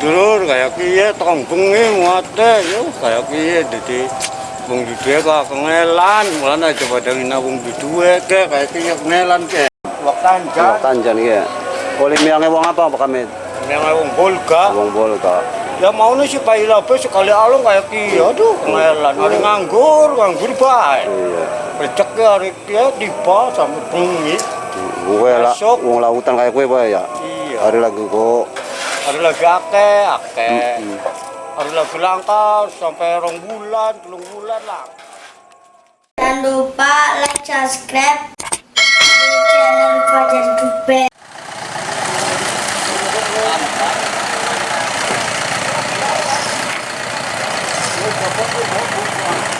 dulur kayak piye tong bengi muate yo kayak piye dadi wong duwe kok kengelan mulane coba dengan wong duwe ke kayak piye kengelan ke waktan Wong jan Tanjan iya. Oleh miange wong apa Pak Kamid? yang wong bolga. Wong Bolka. ya mau nih pai lape sekali alung kayak piye aduh kengelan hari nganggur nganggur bae. Iya. rezeki hari tiba sampai bengi. Gue lah wong lautan kayak gue Pak ya. iya. Hari lagi kok hari lagi ake ake hari lagi langka sampai rong bulan telung bulan lah. Jangan lupa like, subscribe di channel Fajar Dube. Jangan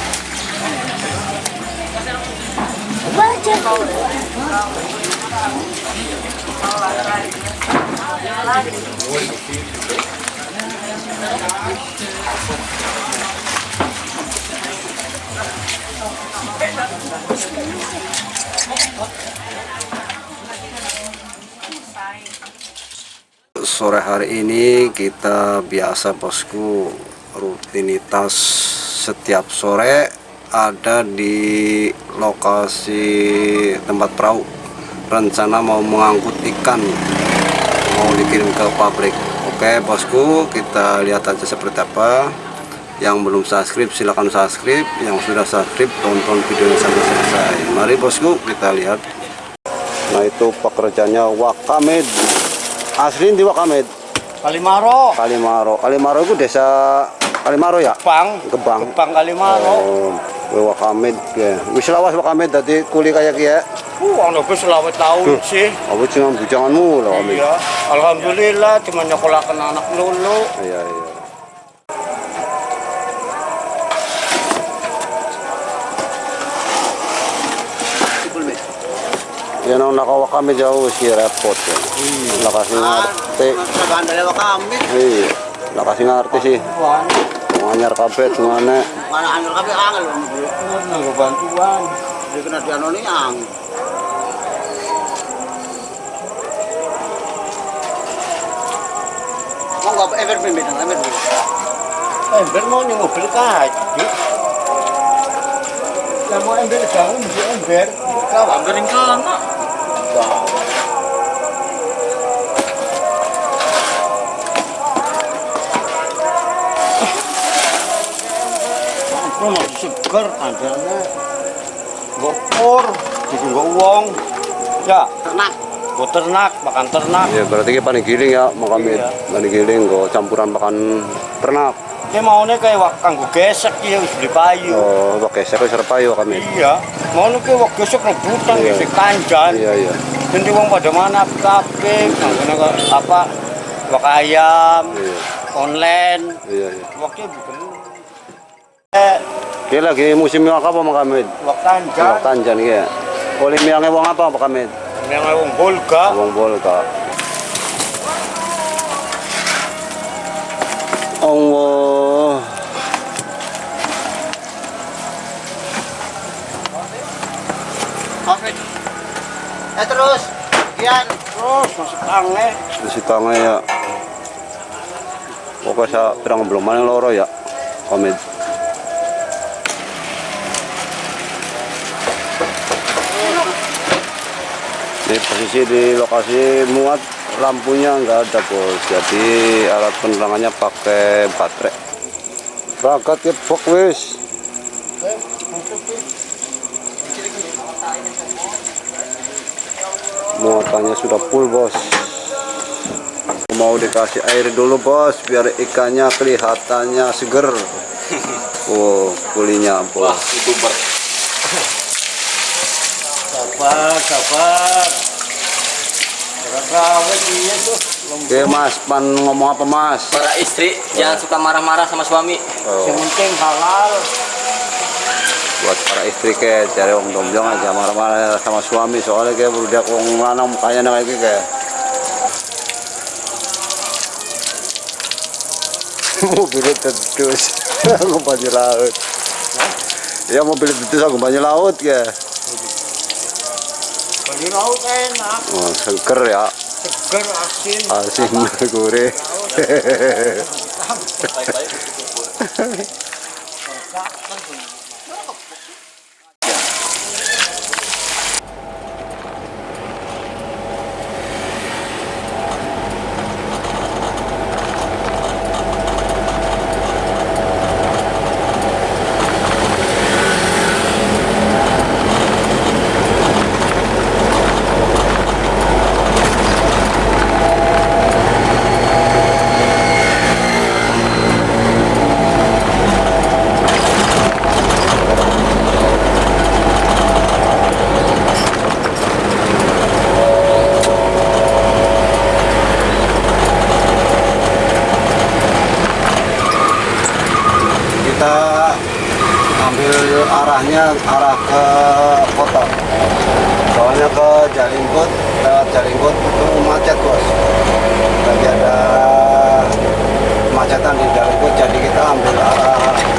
Sore hari ini kita biasa bosku rutinitas setiap sore ada di lokasi tempat perahu. Rencana mau mengangkut ikan mau dikirim ke pabrik. Oke bosku kita lihat aja seperti apa. Yang belum subscribe silahkan subscribe. Yang sudah subscribe tonton videonya sampai selesai. Mari bosku kita lihat. Nah itu pekerjaannya Wakamed. Asli di Wakamed? Kalimaro. Kalimaro. Kalimaro itu desa Kalimaro ya? Gebang. Gebang. Gebang Kalimaro. Oh, Wakamed ya. Wis lawas Wakamed dadi kuli kayak kiye. uh ono wis selawat tahun sih Apa cuma bujanganmu lho Wakamed. iya alhamdulillah cuma nyekolahkan anak lulu Iya iya. Ya nang naka Wakamed jauh sih repot ya. Nakasih ngerti. Gandala kami, Iya. Nganyar kabeh semuanya. mana angel kami angel. nggak bantuan Dia kena diano ni ang. Mau nggak ever pimpin, pimpin. ember mau nih mobil kaji ya mau ember jangan mesti ember Kau ambilin kana. Aku masih seger andalnya gopur jadi nggak uang ya Ternak. gue ternak makan ternak Iya berarti kita paling giling ya Wakamed. Iya. Paling giling kok campuran makan ternak. ini maunya kayak wak kanggo gesek ya wis beli payu Oh, pakai saya serpa yo kami. iya mau kayak wak gesek rebutan Iya. gesek kanjan Iya iya. jadi uang pada mana nggak apa wak ayam Iya online iya. iya. waktu bukan eh Ini lagi musim yang apa Pak Kamid? wak kanjan Wong Tanjan ya. Oleh miange wong apa Pak Kamid? yang wong bolga Wong Bolka. Allah. Oke. Eh terus. Kian. terus masuk tangan Di sitangnya ya. Pokoknya saya pirang belum mana loro ya. Kamid. Ini posisi di lokasi muat lampunya nggak ada bos. Jadi alat penerangannya pakai baterai. Berangkat ke bok wis. Muatannya sudah full bos. mau dikasih air dulu bos biar ikannya kelihatannya seger oh kulinya bos youtuber Sabar, sabar. Oke mas pan ngomong apa mas? Para istri jangan suka marah-marah sama suami. Oh, Yang penting halal. buat para istri ke cari om domjong aja marah-marah sama suami. Soalnya kayak berudak wong lanang mukanya kayak gitu kayak mobil tetus aku banyu laut. Ya mobil tetus aku banyu laut ya Bali laut enak, oh, seger ya seger, asin. asin gurih kita arahnya arah ke kota. Soalnya ke Jalingkut lewat Jalingkut itu macet bos. Lagi ada kemacetan di Jalingkut jadi kita ambil arah